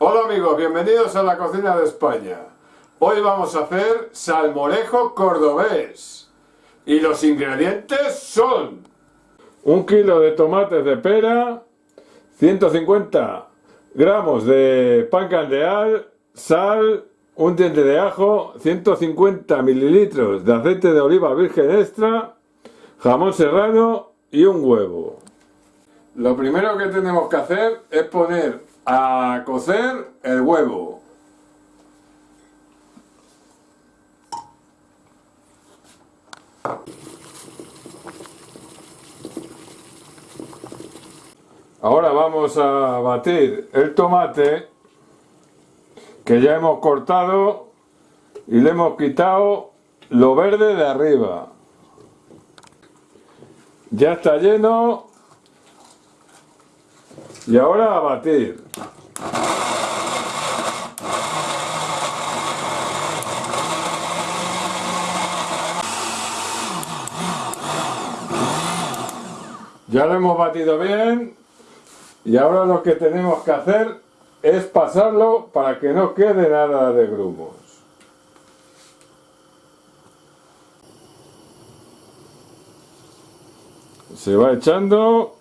Hola amigos, bienvenidos a la cocina de España. Hoy vamos a hacer salmorejo cordobés. Y los ingredientes son... Un kilo de tomates de pera, 150 gramos de pan candeal, sal, un diente de ajo, 150 mililitros de aceite de oliva virgen extra, jamón serrano y un huevo. Lo primero que tenemos que hacer es poner a cocer el huevo. Ahora vamos a batir el tomate que ya hemos cortado y le hemos quitado lo verde de arriba. Ya está lleno y ahora a batir. Ya lo hemos batido bien y ahora lo que tenemos que hacer es pasarlo para que no quede nada de grumos. Se va echando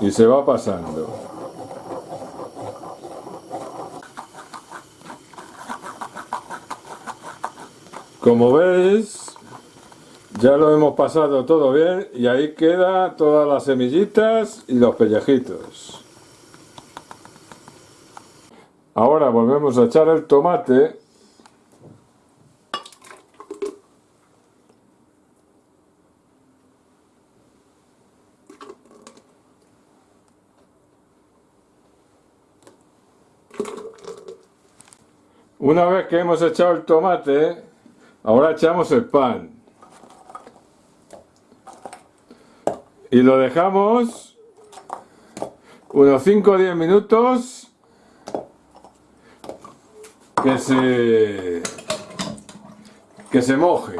y se va pasando. Como veis, ya lo hemos pasado todo bien y ahí queda todas las semillitas y los pellejitos. Ahora volvemos a echar el tomate Una vez que hemos echado el tomate, ahora echamos el pan. Y lo dejamos unos 5 o 10 minutos que se, que se moje.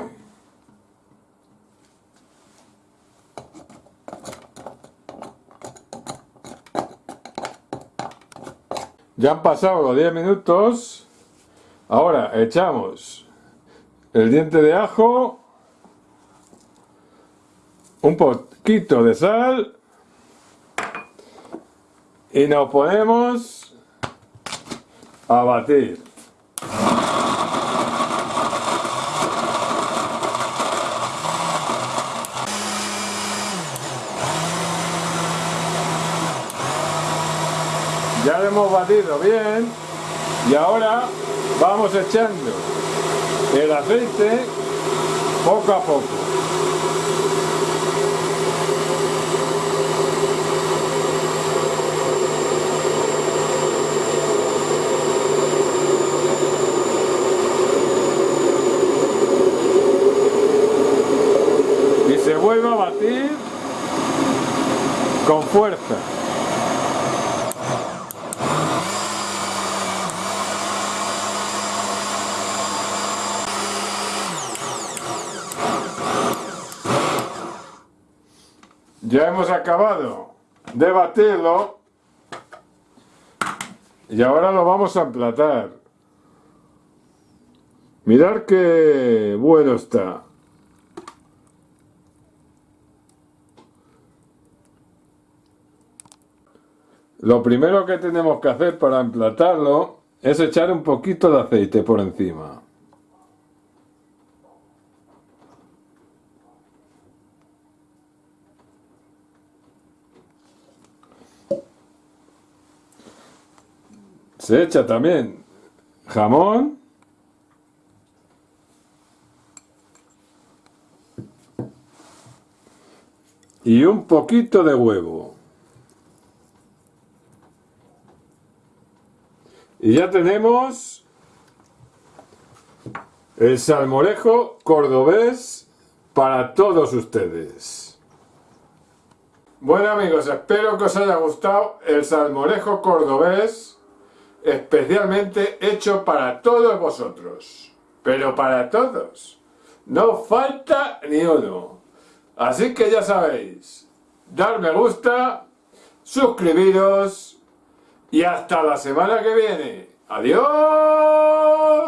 Ya han pasado los 10 minutos Ahora echamos el diente de ajo, un poquito de sal y nos ponemos a batir. Ya lo hemos batido bien y ahora vamos echando el aceite poco a poco. Y se vuelve a batir con fuerza. Ya hemos acabado de batirlo y ahora lo vamos a emplatar. Mirad qué bueno está. Lo primero que tenemos que hacer para emplatarlo es echar un poquito de aceite por encima. Se echa también jamón. Y un poquito de huevo. Y ya tenemos el salmorejo cordobés para todos ustedes. Bueno amigos, espero que os haya gustado el salmorejo cordobés especialmente hecho para todos vosotros, pero para todos. No falta ni uno. Así que ya sabéis, dar me gusta, suscribiros y hasta la semana que viene. ¡Adiós!